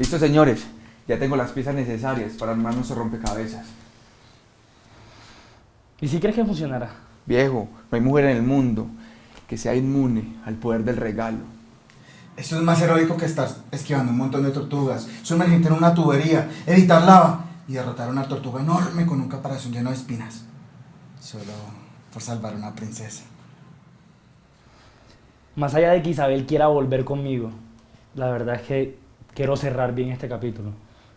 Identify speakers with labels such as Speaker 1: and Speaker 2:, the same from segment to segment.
Speaker 1: Listo, señores. Ya tengo las piezas necesarias para armar nuestro rompecabezas.
Speaker 2: ¿Y si crees que funcionará?
Speaker 1: Viejo, no hay mujer en el mundo que sea inmune al poder del regalo.
Speaker 3: Esto es más heroico que estar esquivando un montón de tortugas, sumergirte en una tubería, evitar lava y derrotar a una tortuga enorme con un caparazón lleno de espinas. Solo por salvar a una princesa.
Speaker 2: Más allá de que Isabel quiera volver conmigo, la verdad es que quiero cerrar bien este capítulo.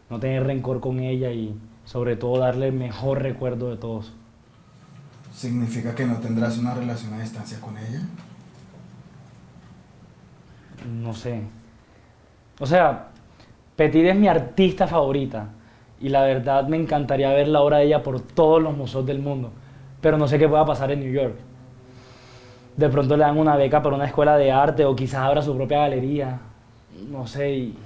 Speaker 2: No tener rencor con ella y sobre todo darle el mejor recuerdo de todos.
Speaker 3: ¿Significa que no tendrás una relación a distancia con ella?
Speaker 2: No sé. O sea, Petit es mi artista favorita y la verdad me encantaría ver la obra de ella por todos los museos del mundo, pero no sé qué pueda pasar en New York. De pronto le dan una beca para una escuela de arte o quizás abra su propia galería. No sé, y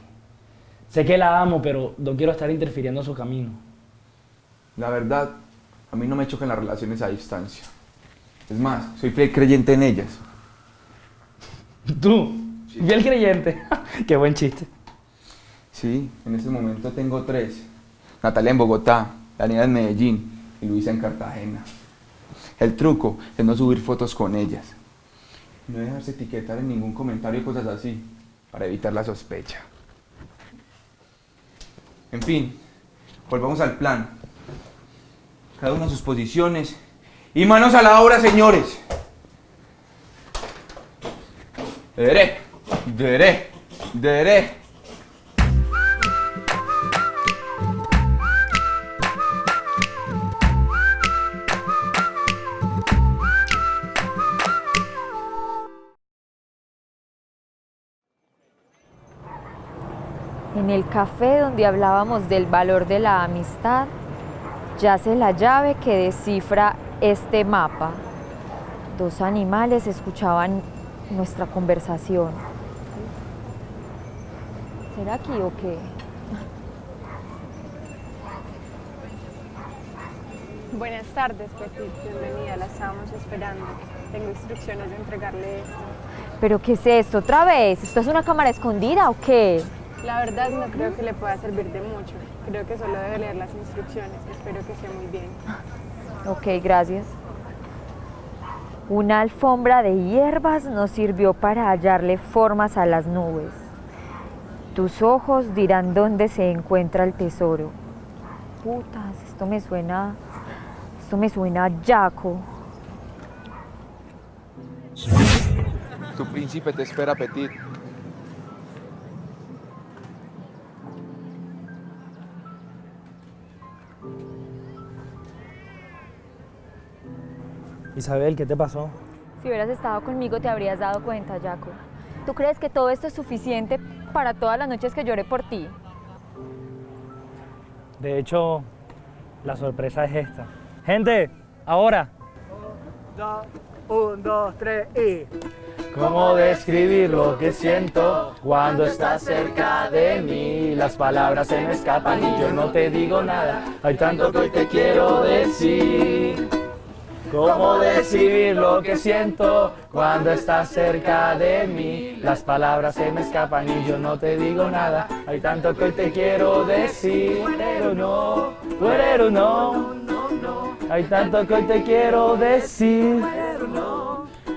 Speaker 2: sé que la amo, pero no quiero estar interfiriendo en su camino.
Speaker 1: La verdad, a mí no me chocan las relaciones a distancia. Es más, soy fiel creyente en ellas.
Speaker 2: ¿Tú? Fiel creyente. Qué buen chiste.
Speaker 1: Sí, en este momento tengo tres. Natalia en Bogotá, Daniela en Medellín y Luisa en Cartagena. El truco es no subir fotos con ellas. No dejarse etiquetar en ningún comentario y cosas así, para evitar la sospecha. En fin, volvamos al plan. Cada uno a sus posiciones. Y manos a la obra, señores. Dere, dere, dere.
Speaker 4: En el café donde hablábamos del valor de la amistad, yace la llave que descifra este mapa. Dos animales escuchaban nuestra conversación. ¿Será aquí o qué?
Speaker 5: Buenas tardes, Petit. Bienvenida, la estábamos esperando. Tengo instrucciones de entregarle esto.
Speaker 4: ¿Pero qué es esto otra vez? ¿Esto es una cámara escondida o qué?
Speaker 5: La verdad no creo que le pueda servir de mucho. Creo que solo debe leer las instrucciones. Espero que esté muy bien.
Speaker 4: Ok, gracias. Una alfombra de hierbas nos sirvió para hallarle formas a las nubes. Tus ojos dirán dónde se encuentra el tesoro. Putas, esto me suena. Esto me suena a Jaco.
Speaker 1: Tu príncipe te espera, Petit.
Speaker 2: Isabel, ¿qué te pasó?
Speaker 4: Si hubieras estado conmigo te habrías dado cuenta, Jaco. ¿Tú crees que todo esto es suficiente para todas las noches que lloré por ti?
Speaker 2: De hecho, la sorpresa es esta. Gente, ahora.
Speaker 6: Un, dos, tres y...
Speaker 2: ¿Cómo describir lo que siento cuando estás cerca de mí? Las palabras se me escapan y yo no te digo nada. Hay tanto que hoy te quiero decir. ¿Cómo describir lo que siento cuando estás cerca de mí? Las palabras se me escapan y yo no te digo nada. Hay tanto que hoy te quiero decir. Pero no, pero no, Hay tanto que hoy te quiero decir.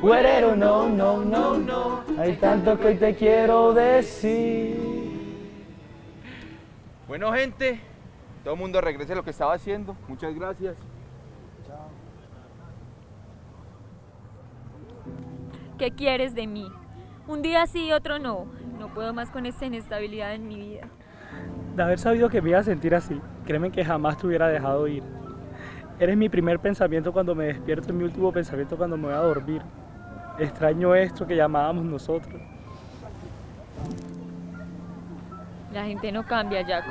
Speaker 2: Guerrero, no, no, no, no. Hay tanto que hoy te quiero decir.
Speaker 1: Bueno, gente, todo el mundo regrese a lo que estaba haciendo. Muchas gracias.
Speaker 7: ¿Qué quieres de mí? Un día sí y otro no. No puedo más con esta inestabilidad en mi vida.
Speaker 2: De haber sabido que me iba a sentir así, créeme que jamás te hubiera dejado ir. Eres mi primer pensamiento cuando me despierto y mi último pensamiento cuando me voy a dormir. Extraño esto que llamábamos nosotros.
Speaker 7: La gente no cambia, Jaco.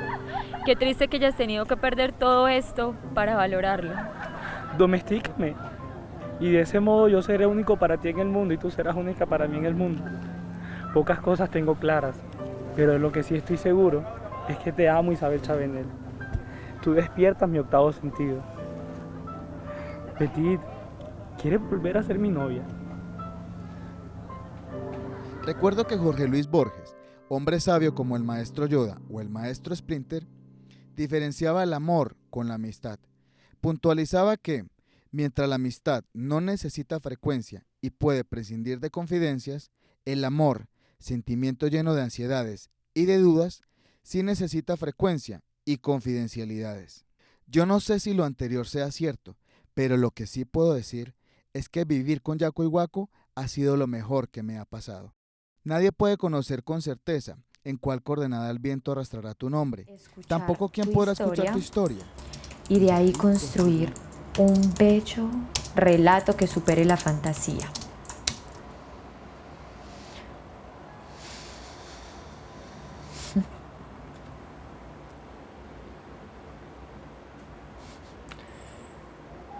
Speaker 7: Qué triste que hayas tenido que perder todo esto para valorarlo.
Speaker 2: Domestícame. Y de ese modo yo seré único para ti en el mundo y tú serás única para mí en el mundo. Pocas cosas tengo claras, pero de lo que sí estoy seguro es que te amo Isabel Chavenel. Tú despiertas mi octavo sentido. Petit, ¿quieres volver a ser mi novia?
Speaker 8: Recuerdo que Jorge Luis Borges,
Speaker 3: hombre sabio como el maestro Yoda o el maestro Splinter, diferenciaba el amor con la amistad. Puntualizaba que, mientras la amistad no necesita frecuencia y puede prescindir de confidencias, el amor, sentimiento lleno de ansiedades y de dudas, sí necesita frecuencia y confidencialidades. Yo no sé si lo anterior sea cierto, pero lo que sí puedo decir es que vivir con Yaco y Guaco ha sido lo mejor que me ha pasado. Nadie puede conocer con certeza en cuál coordenada el viento arrastrará tu nombre.
Speaker 4: Escuchar
Speaker 3: Tampoco quién podrá escuchar tu historia.
Speaker 4: Y de ahí construir un bello relato que supere la fantasía.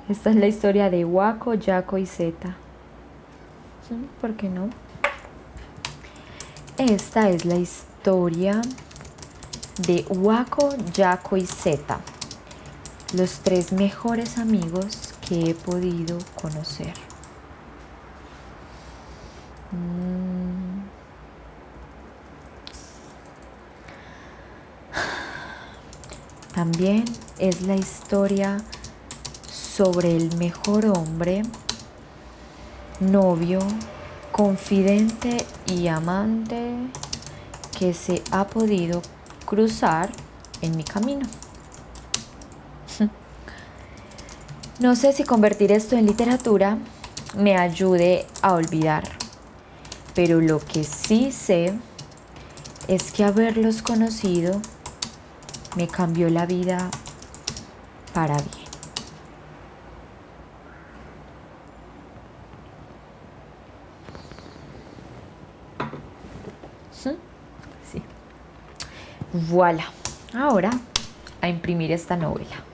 Speaker 4: Esta es la historia de Waco, Yaco y Zeta. ¿Por qué no? Esta es la historia de Waco, Yaco y Zeta, los tres mejores amigos que he podido conocer. Mm. También es la historia sobre el mejor hombre, novio, confidente y amante que se ha podido cruzar en mi camino. No sé si convertir esto en literatura me ayude a olvidar, pero lo que sí sé es que haberlos conocido me cambió la vida para bien. Sí. Voilà. Ahora a imprimir esta novela.